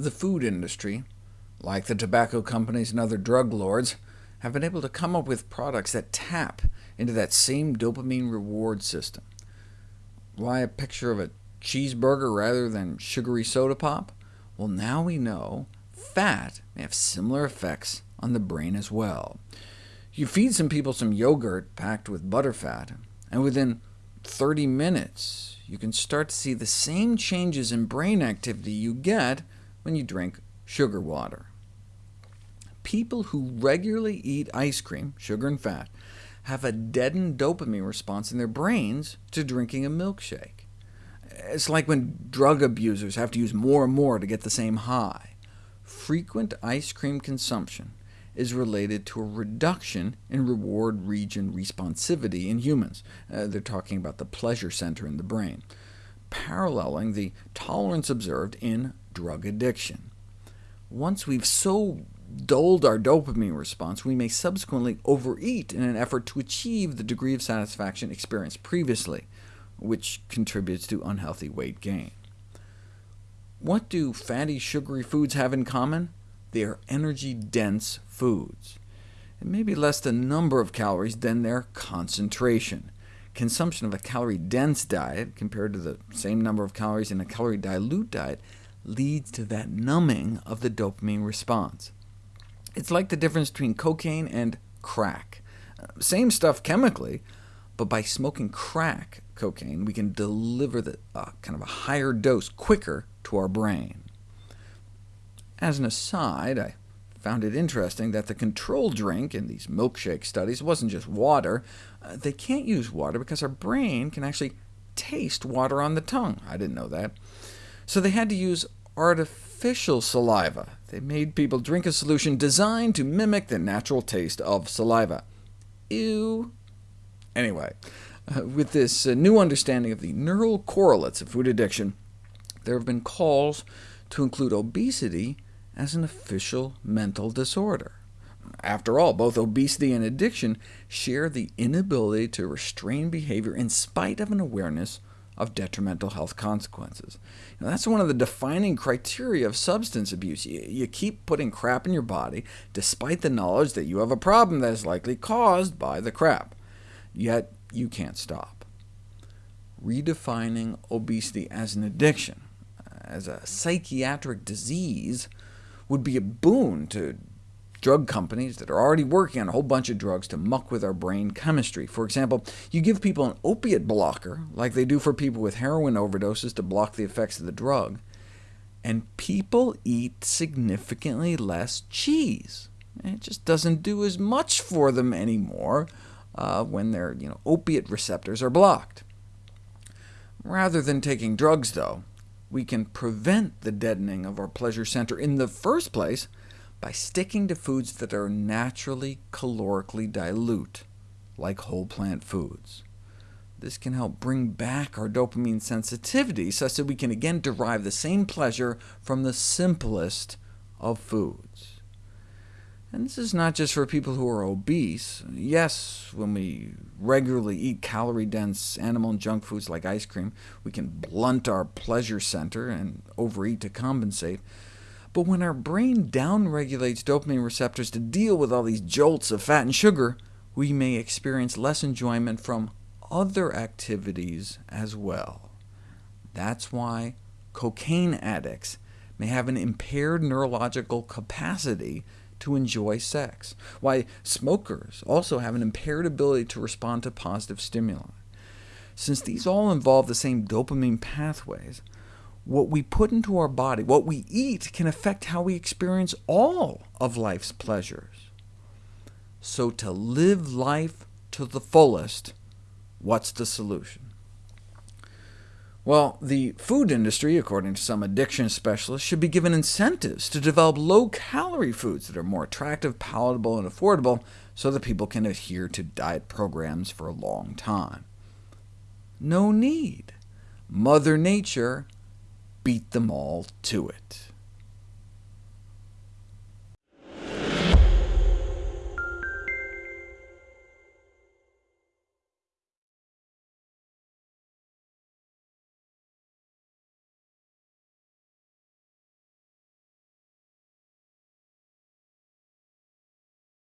The food industry, like the tobacco companies and other drug lords, have been able to come up with products that tap into that same dopamine reward system. Why a picture of a cheeseburger rather than sugary soda pop? Well, now we know fat may have similar effects on the brain as well. You feed some people some yogurt packed with butterfat, and within 30 minutes you can start to see the same changes in brain activity you get when you drink sugar water. People who regularly eat ice cream, sugar and fat, have a deadened dopamine response in their brains to drinking a milkshake. It's like when drug abusers have to use more and more to get the same high. Frequent ice cream consumption is related to a reduction in reward region responsivity in humans. Uh, they're talking about the pleasure center in the brain, paralleling the tolerance observed in drug addiction. Once we've so dulled our dopamine response, we may subsequently overeat in an effort to achieve the degree of satisfaction experienced previously, which contributes to unhealthy weight gain. What do fatty, sugary foods have in common? They are energy-dense foods. It may be less the number of calories than their concentration. Consumption of a calorie-dense diet, compared to the same number of calories in a calorie-dilute diet, leads to that numbing of the dopamine response. It's like the difference between cocaine and crack. Uh, same stuff chemically, but by smoking crack cocaine, we can deliver the uh, kind of a higher dose quicker to our brain. As an aside, I found it interesting that the control drink in these milkshake studies wasn't just water. Uh, they can't use water because our brain can actually taste water on the tongue. I didn't know that. So they had to use artificial saliva. They made people drink a solution designed to mimic the natural taste of saliva. Ew. Anyway, uh, with this uh, new understanding of the neural correlates of food addiction, there have been calls to include obesity as an official mental disorder. After all, both obesity and addiction share the inability to restrain behavior in spite of an awareness of detrimental health consequences. Know, that's one of the defining criteria of substance abuse. You, you keep putting crap in your body, despite the knowledge that you have a problem that is likely caused by the crap. Yet you can't stop. Redefining obesity as an addiction, uh, as a psychiatric disease, would be a boon to drug companies that are already working on a whole bunch of drugs to muck with our brain chemistry. For example, you give people an opiate blocker, like they do for people with heroin overdoses to block the effects of the drug, and people eat significantly less cheese. It just doesn't do as much for them anymore uh, when their you know, opiate receptors are blocked. Rather than taking drugs, though, we can prevent the deadening of our pleasure center in the first place by sticking to foods that are naturally calorically dilute, like whole plant foods. This can help bring back our dopamine sensitivity such that we can again derive the same pleasure from the simplest of foods. And this is not just for people who are obese. Yes, when we regularly eat calorie-dense animal and junk foods like ice cream, we can blunt our pleasure center and overeat to compensate. But when our brain downregulates dopamine receptors to deal with all these jolts of fat and sugar, we may experience less enjoyment from other activities as well. That's why cocaine addicts may have an impaired neurological capacity to enjoy sex, why smokers also have an impaired ability to respond to positive stimuli. Since these all involve the same dopamine pathways, what we put into our body, what we eat, can affect how we experience all of life's pleasures. So to live life to the fullest, what's the solution? Well, the food industry, according to some addiction specialists, should be given incentives to develop low-calorie foods that are more attractive, palatable, and affordable, so that people can adhere to diet programs for a long time. No need. Mother Nature beat them all to it.